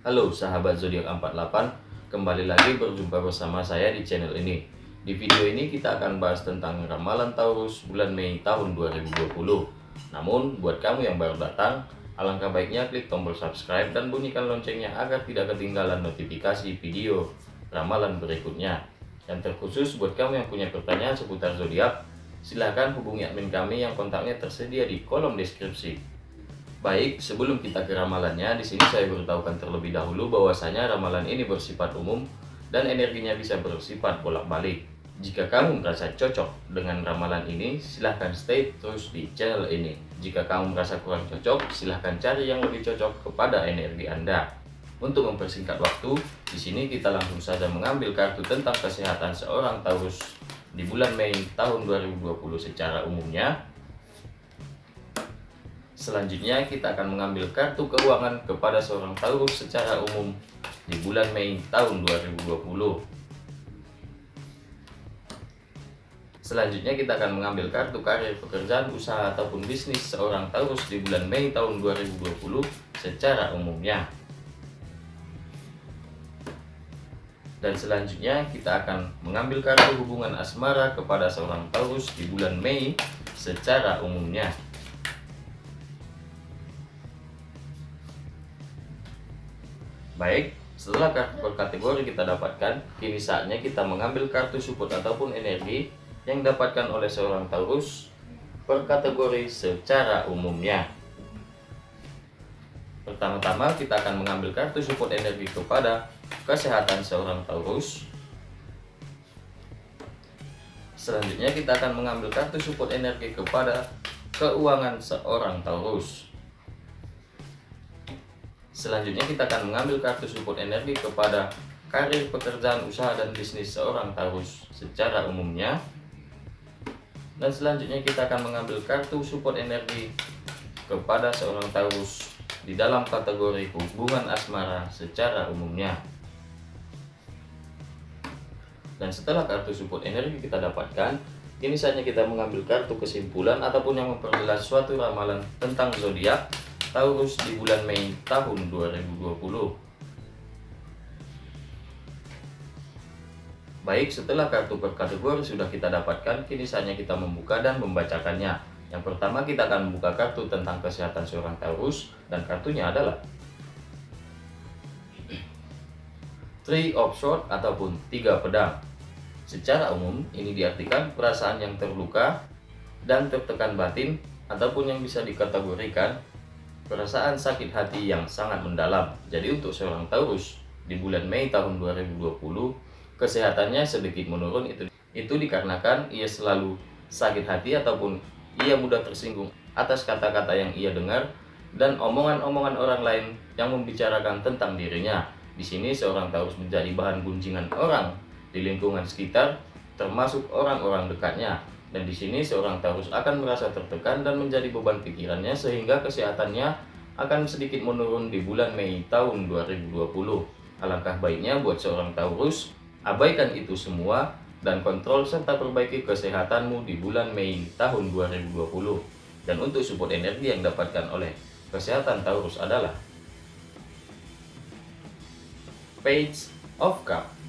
Halo sahabat zodiak 48, kembali lagi berjumpa bersama saya di channel ini. Di video ini kita akan bahas tentang ramalan Taurus bulan Mei tahun 2020. Namun, buat kamu yang baru datang, alangkah baiknya klik tombol subscribe dan bunyikan loncengnya agar tidak ketinggalan notifikasi video ramalan berikutnya. Yang terkhusus buat kamu yang punya pertanyaan seputar zodiak, silahkan hubungi admin kami yang kontaknya tersedia di kolom deskripsi. Baik, sebelum kita ke ramalannya, di sini saya beritahukan terlebih dahulu bahwasanya ramalan ini bersifat umum dan energinya bisa bersifat bolak-balik. Jika kamu merasa cocok dengan ramalan ini, silahkan stay terus di channel ini. Jika kamu merasa kurang cocok, silahkan cari yang lebih cocok kepada energi Anda. Untuk mempersingkat waktu, di sini kita langsung saja mengambil kartu tentang kesehatan seorang Taurus di bulan Mei tahun 2020 secara umumnya Selanjutnya kita akan mengambil kartu keuangan kepada seorang Taurus secara umum di bulan Mei tahun 2020. Selanjutnya kita akan mengambil kartu karir, pekerjaan, usaha ataupun bisnis seorang Taurus di bulan Mei tahun 2020 secara umumnya. Dan selanjutnya kita akan mengambil kartu hubungan asmara kepada seorang Taurus di bulan Mei secara umumnya. Baik, setelah kartu per kategori kita dapatkan, kini saatnya kita mengambil kartu support ataupun energi yang didapatkan oleh seorang Taurus per kategori secara umumnya. Pertama-tama kita akan mengambil kartu support energi kepada kesehatan seorang Taurus. Selanjutnya kita akan mengambil kartu support energi kepada keuangan seorang Taurus. Selanjutnya kita akan mengambil kartu support energi kepada karir, pekerjaan, usaha, dan bisnis seorang Taurus secara umumnya. Dan selanjutnya kita akan mengambil kartu support energi kepada seorang Taurus di dalam kategori hubungan asmara secara umumnya. Dan setelah kartu support energi kita dapatkan, kini saatnya kita mengambil kartu kesimpulan ataupun yang memperjelas suatu ramalan tentang zodiak Taurus di bulan Mei tahun 2020. Baik, setelah kartu per kategori sudah kita dapatkan, kini saatnya kita membuka dan membacakannya. Yang pertama kita akan membuka kartu tentang kesehatan seorang Taurus dan kartunya adalah Three of Swords ataupun tiga pedang. Secara umum, ini diartikan perasaan yang terluka dan tertekan batin ataupun yang bisa dikategorikan perasaan sakit hati yang sangat mendalam. Jadi untuk seorang Taurus di bulan Mei tahun 2020 kesehatannya sedikit menurun itu itu dikarenakan ia selalu sakit hati ataupun ia mudah tersinggung atas kata-kata yang ia dengar dan omongan-omongan orang lain yang membicarakan tentang dirinya. Di sini seorang Taurus menjadi bahan gunjingan orang di lingkungan sekitar termasuk orang-orang dekatnya dan di sini seorang Taurus akan merasa tertekan dan menjadi beban pikirannya sehingga kesehatannya akan sedikit menurun di bulan Mei tahun 2020. Alangkah baiknya buat seorang Taurus, abaikan itu semua dan kontrol serta perbaiki kesehatanmu di bulan Mei tahun 2020. Dan untuk support energi yang dapatkan oleh kesehatan Taurus adalah Page of Cup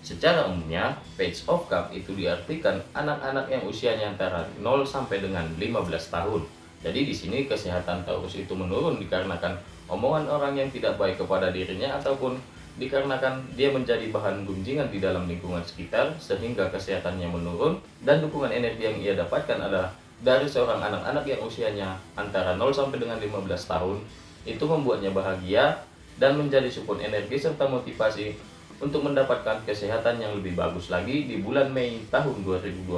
Secara umumnya, page of cup itu diartikan anak-anak yang usianya antara 0 sampai dengan 15 tahun. Jadi di sini kesehatan Taurus itu menurun dikarenakan omongan orang yang tidak baik kepada dirinya ataupun dikarenakan dia menjadi bahan gunjingan di dalam lingkungan sekitar sehingga kesehatannya menurun dan dukungan energi yang ia dapatkan adalah dari seorang anak-anak yang usianya antara 0 sampai dengan 15 tahun itu membuatnya bahagia dan menjadi support energi serta motivasi untuk mendapatkan kesehatan yang lebih bagus lagi di bulan Mei tahun 2020.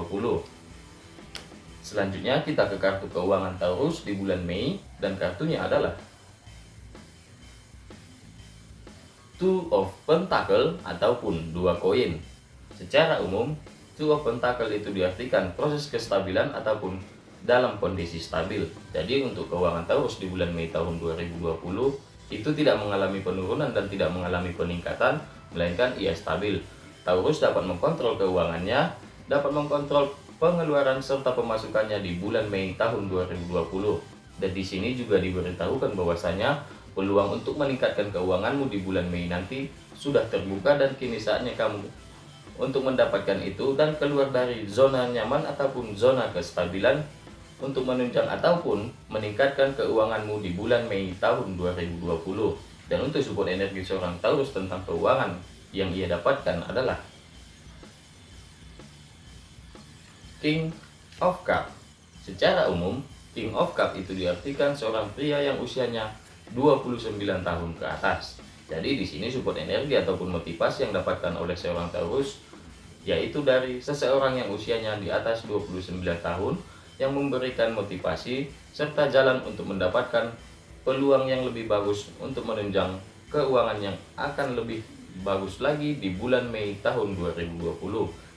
Selanjutnya kita ke kartu keuangan Taurus di bulan Mei dan kartunya adalah Two of Pentacle ataupun dua koin. Secara umum, Two of Pentacle itu diartikan proses kestabilan ataupun dalam kondisi stabil. Jadi untuk keuangan Taurus di bulan Mei tahun 2020 itu tidak mengalami penurunan dan tidak mengalami peningkatan melainkan ia stabil. Taurus dapat mengkontrol keuangannya, dapat mengkontrol pengeluaran serta pemasukannya di bulan Mei tahun 2020. Dan di sini juga diberitahukan bahwasanya peluang untuk meningkatkan keuanganmu di bulan Mei nanti sudah terbuka dan kini saatnya kamu untuk mendapatkan itu dan keluar dari zona nyaman ataupun zona kestabilan untuk menunjang ataupun meningkatkan keuanganmu di bulan Mei tahun 2020. Dan untuk support energi seorang Taurus tentang keuangan yang ia dapatkan adalah King of Cup. Secara umum, King of Cup itu diartikan seorang pria yang usianya 29 tahun ke atas. Jadi di sini support energi ataupun motivasi yang dapatkan oleh seorang Taurus yaitu dari seseorang yang usianya di atas 29 tahun yang memberikan motivasi serta jalan untuk mendapatkan peluang yang lebih bagus untuk menunjang keuangan yang akan lebih bagus lagi di bulan Mei tahun 2020.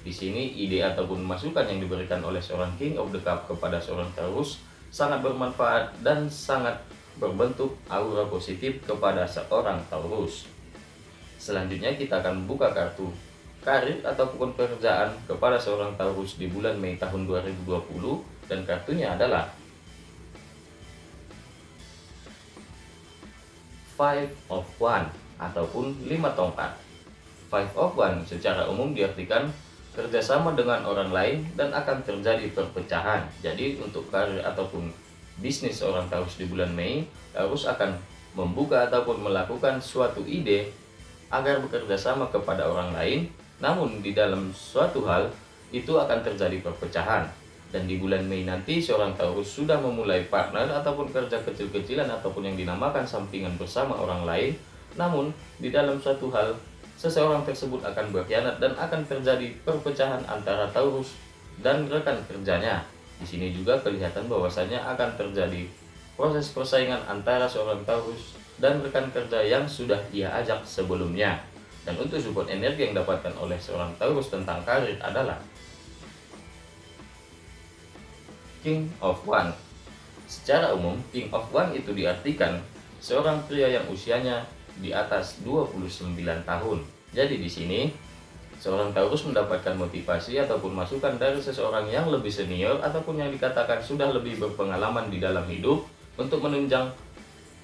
Di sini ide ataupun masukan yang diberikan oleh seorang King of the Cup kepada seorang Taurus sangat bermanfaat dan sangat berbentuk aura positif kepada seorang Taurus. Selanjutnya kita akan buka kartu karir ataupun pekerjaan kepada seorang Taurus di bulan Mei tahun 2020 dan kartunya adalah Five of One ataupun lima tongkat. Five of One secara umum diartikan kerjasama dengan orang lain dan akan terjadi perpecahan. Jadi untuk karir ataupun bisnis seorang Taurus di bulan Mei, Taurus akan membuka ataupun melakukan suatu ide agar bekerja sama kepada orang lain, namun di dalam suatu hal itu akan terjadi perpecahan. Dan di bulan Mei nanti seorang Taurus sudah memulai partner ataupun kerja kecil-kecilan ataupun yang dinamakan sampingan bersama orang lain, namun di dalam suatu hal seseorang tersebut akan berkhianat dan akan terjadi perpecahan antara Taurus dan rekan kerjanya. Di sini juga kelihatan bahwasanya akan terjadi proses persaingan antara seorang Taurus dan rekan kerja yang sudah ia ajak sebelumnya. Dan untuk support energi yang dapatkan oleh seorang Taurus tentang karir adalah King of One. Secara umum, King of One itu diartikan seorang pria yang usianya di atas 29 tahun. Jadi di sini Seorang Taurus mendapatkan motivasi ataupun masukan dari seseorang yang lebih senior ataupun yang dikatakan sudah lebih berpengalaman di dalam hidup untuk menunjang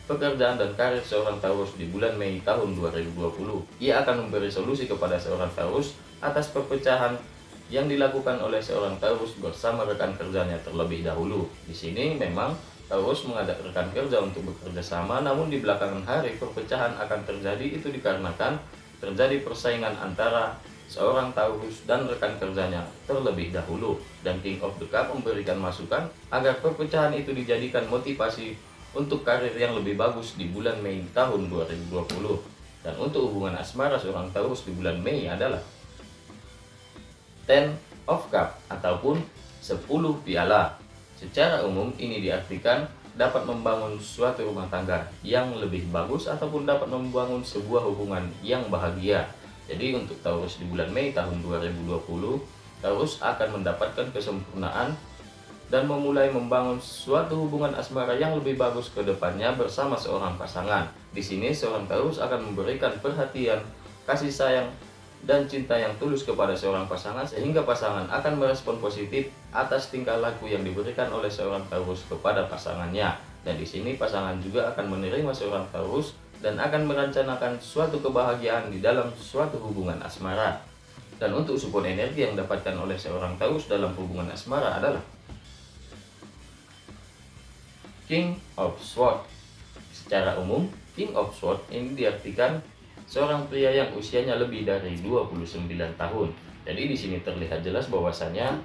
pekerjaan dan karir seorang Taurus di bulan Mei tahun 2020. Ia akan memberi solusi kepada seorang Taurus atas perpecahan yang dilakukan oleh seorang Taurus bersama rekan kerjanya terlebih dahulu. Di sini memang Taurus mengajak rekan kerja untuk bekerja sama, namun di belakangan hari perpecahan akan terjadi. Itu dikarenakan terjadi persaingan antara seorang Taurus dan rekan kerjanya terlebih dahulu. Dan King of the Cup memberikan masukan agar perpecahan itu dijadikan motivasi untuk karir yang lebih bagus di bulan Mei tahun 2020 dan untuk hubungan asmara seorang Taurus di bulan Mei adalah Ten of Cup ataupun 10 piala secara umum ini diartikan dapat membangun suatu rumah tangga yang lebih bagus ataupun dapat membangun sebuah hubungan yang bahagia jadi untuk Taurus di bulan Mei tahun 2020, Taurus akan mendapatkan kesempurnaan dan memulai membangun suatu hubungan asmara yang lebih bagus ke depannya bersama seorang pasangan. Di sini seorang Taurus akan memberikan perhatian, kasih sayang, dan cinta yang tulus kepada seorang pasangan sehingga pasangan akan merespon positif atas tingkah laku yang diberikan oleh seorang Taurus kepada pasangannya. Dan di sini pasangan juga akan menerima seorang Taurus dan akan merencanakan suatu kebahagiaan di dalam suatu hubungan asmara. Dan untuk support energi yang didapatkan oleh seorang Taurus dalam hubungan asmara adalah King of Swords. Secara umum, King of Swords ini diartikan seorang pria yang usianya lebih dari 29 tahun. Jadi di sini terlihat jelas bahwasanya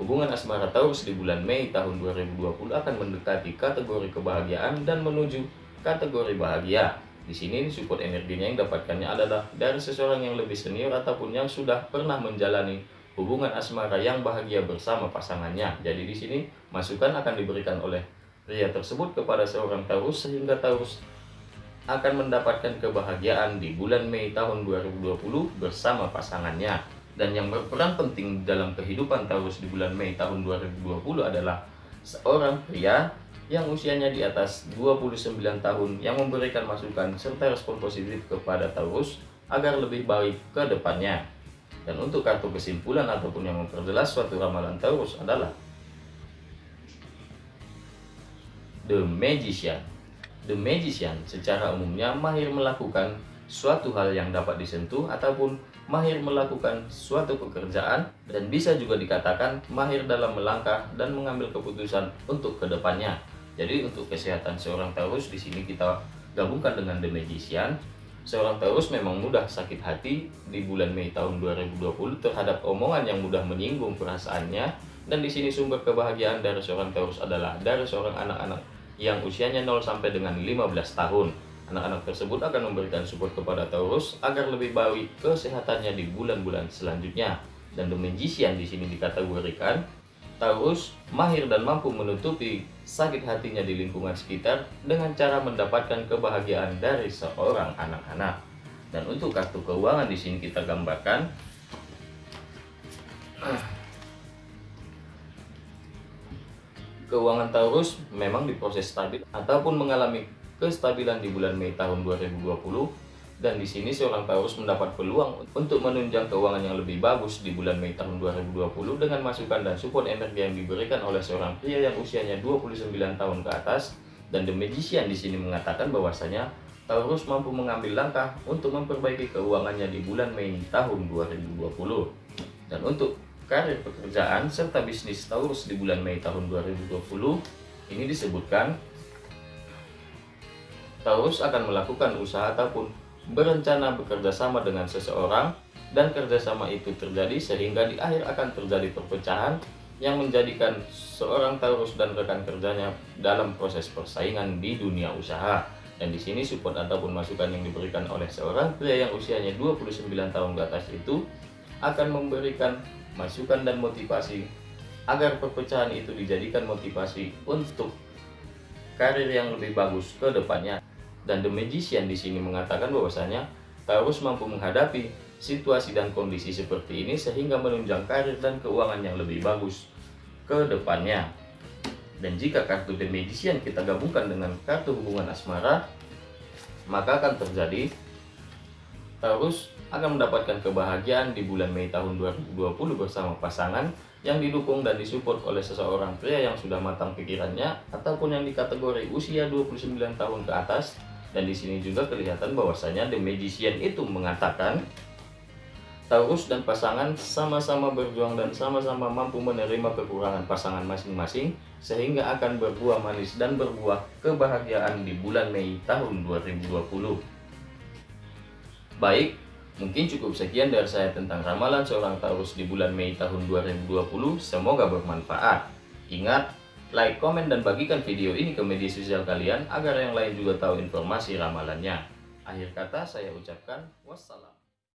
hubungan asmara Taurus di bulan Mei tahun 2020 akan mendekati kategori kebahagiaan dan menuju kategori bahagia. Di sini support energinya yang dapatkannya adalah dari seseorang yang lebih senior ataupun yang sudah pernah menjalani hubungan asmara yang bahagia bersama pasangannya. Jadi di sini masukan akan diberikan oleh pria tersebut kepada seorang Taurus sehingga Taurus akan mendapatkan kebahagiaan di bulan Mei tahun 2020 bersama pasangannya. Dan yang berperan penting dalam kehidupan Taurus di bulan Mei tahun 2020 adalah seorang pria yang usianya di atas 29 tahun yang memberikan masukan serta respon positif kepada Taurus agar lebih baik ke depannya. Dan untuk kartu kesimpulan ataupun yang memperjelas suatu ramalan Taurus adalah The Magician The Magician secara umumnya mahir melakukan suatu hal yang dapat disentuh ataupun mahir melakukan suatu pekerjaan dan bisa juga dikatakan mahir dalam melangkah dan mengambil keputusan untuk ke depannya. Jadi untuk kesehatan seorang Taurus di sini kita gabungkan dengan The Magician. Seorang Taurus memang mudah sakit hati di bulan Mei tahun 2020 terhadap omongan yang mudah menyinggung perasaannya dan di sini sumber kebahagiaan dari seorang Taurus adalah dari seorang anak-anak yang usianya 0 sampai dengan 15 tahun. Anak-anak tersebut akan memberikan support kepada Taurus agar lebih baik kesehatannya di bulan-bulan selanjutnya. Dan The Magician di sini dikategorikan Taurus mahir dan mampu menutupi sakit hatinya di lingkungan sekitar dengan cara mendapatkan kebahagiaan dari seorang anak-anak. Dan untuk kartu keuangan di sini kita gambarkan keuangan Taurus memang diproses stabil ataupun mengalami kestabilan di bulan Mei tahun 2020 dan di sini seorang Taurus mendapat peluang untuk menunjang keuangan yang lebih bagus di bulan Mei tahun 2020 dengan masukan dan support energi yang diberikan oleh seorang pria yang usianya 29 tahun ke atas. Dan The Magician di sini mengatakan bahwasanya Taurus mampu mengambil langkah untuk memperbaiki keuangannya di bulan Mei tahun 2020 dan untuk karir pekerjaan serta bisnis Taurus di bulan Mei tahun 2020 ini disebutkan Taurus akan melakukan usaha ataupun berencana bekerja sama dengan seseorang dan kerjasama itu terjadi sehingga di akhir akan terjadi perpecahan yang menjadikan seorang Taurus dan rekan kerjanya dalam proses persaingan di dunia usaha. Dan di sini support ataupun masukan yang diberikan oleh seorang pria yang usianya 29 tahun ke atas itu akan memberikan masukan dan motivasi agar perpecahan itu dijadikan motivasi untuk karir yang lebih bagus ke depannya. Dan The Magician di sini mengatakan bahwasanya Taurus mampu menghadapi situasi dan kondisi seperti ini sehingga menunjang karir dan keuangan yang lebih bagus ke depannya. Dan jika kartu The Magician kita gabungkan dengan kartu hubungan asmara, maka akan terjadi Taurus akan mendapatkan kebahagiaan di bulan Mei tahun 2020 bersama pasangan yang didukung dan disupport oleh seseorang pria yang sudah matang pikirannya ataupun yang dikategori usia 29 tahun ke atas dan di sini juga kelihatan bahwasanya The Magician itu mengatakan Taurus dan pasangan sama-sama berjuang dan sama-sama mampu menerima kekurangan pasangan masing-masing sehingga akan berbuah manis dan berbuah kebahagiaan di bulan Mei tahun 2020. Baik, mungkin cukup sekian dari saya tentang ramalan seorang Taurus di bulan Mei tahun 2020. Semoga bermanfaat. Ingat, like, komen, dan bagikan video ini ke media sosial kalian agar yang lain juga tahu informasi ramalannya. Akhir kata saya ucapkan wassalam.